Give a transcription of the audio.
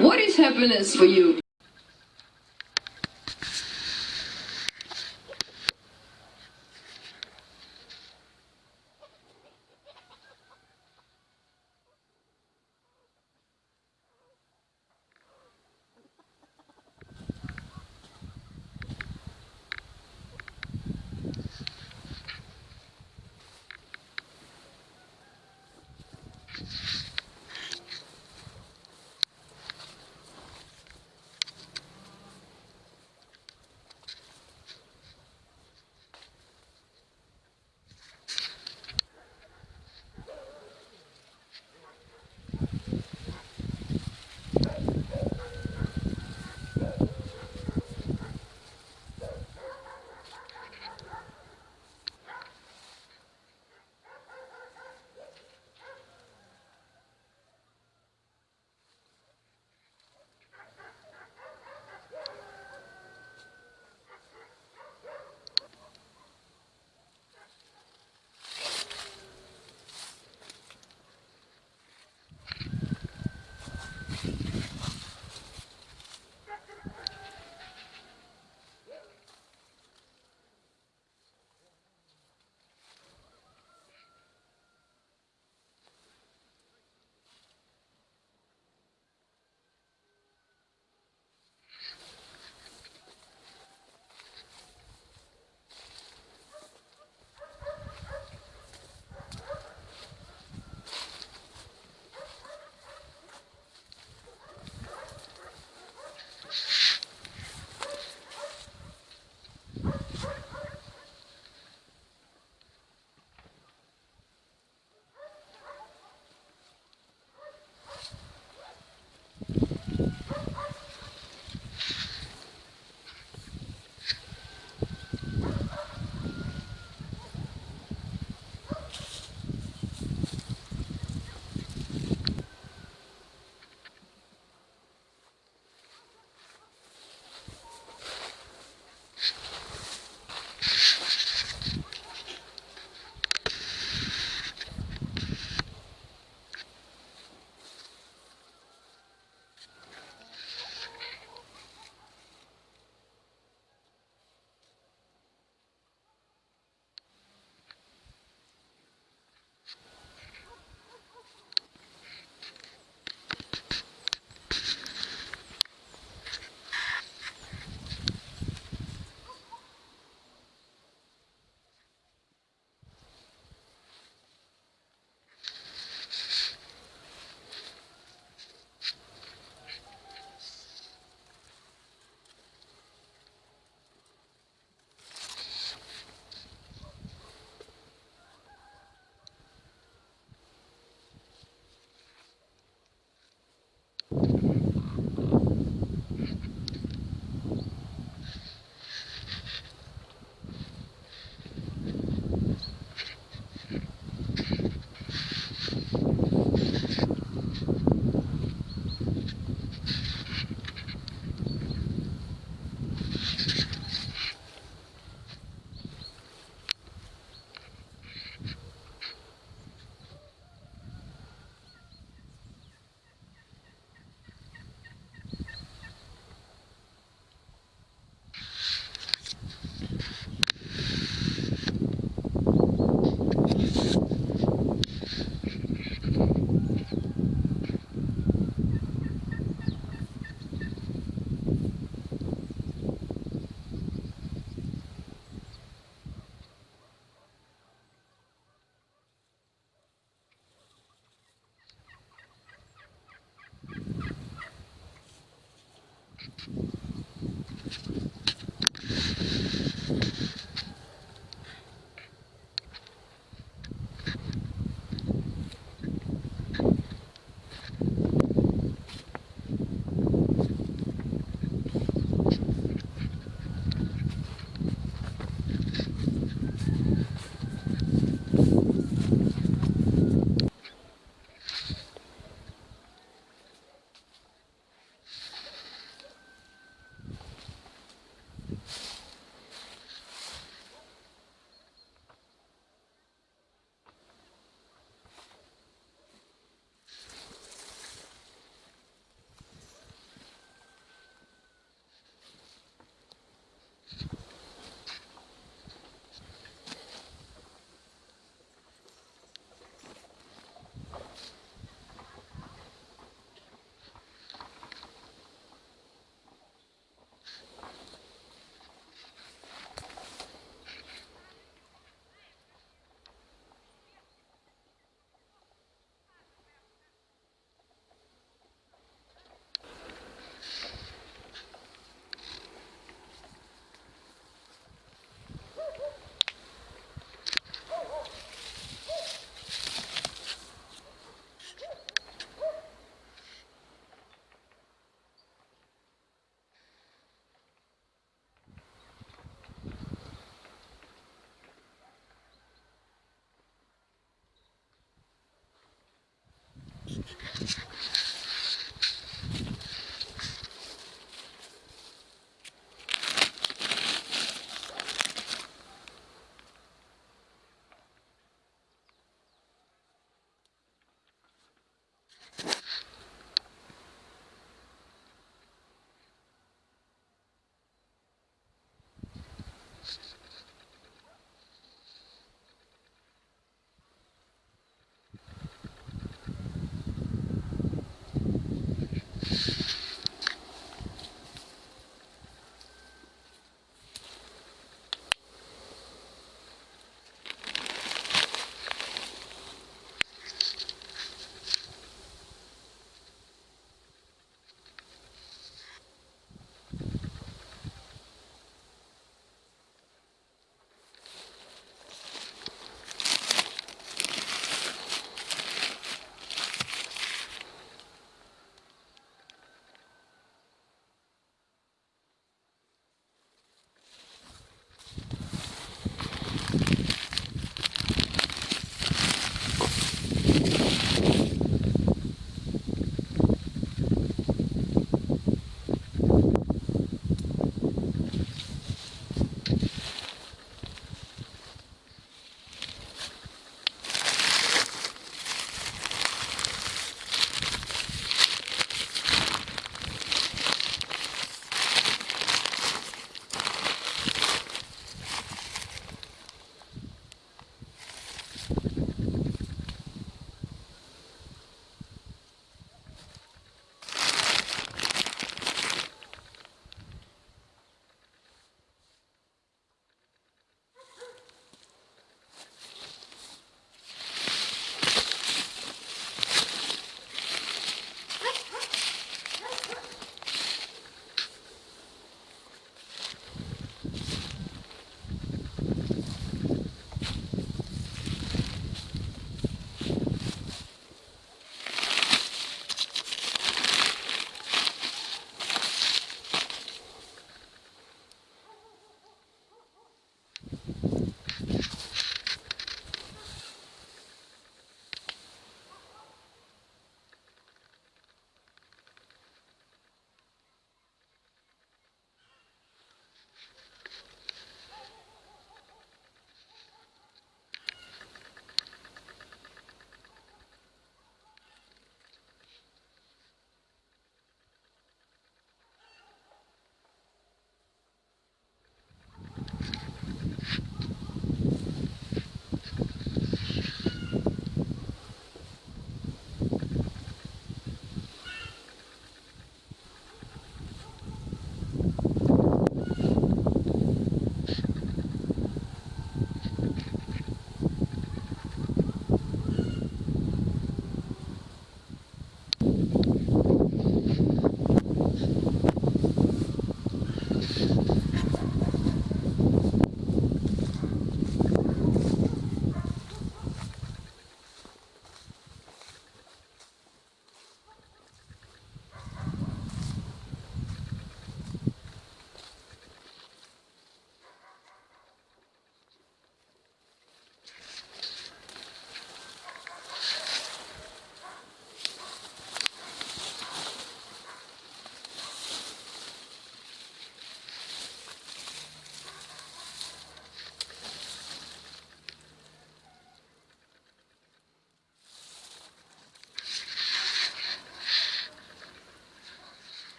What is happiness for you?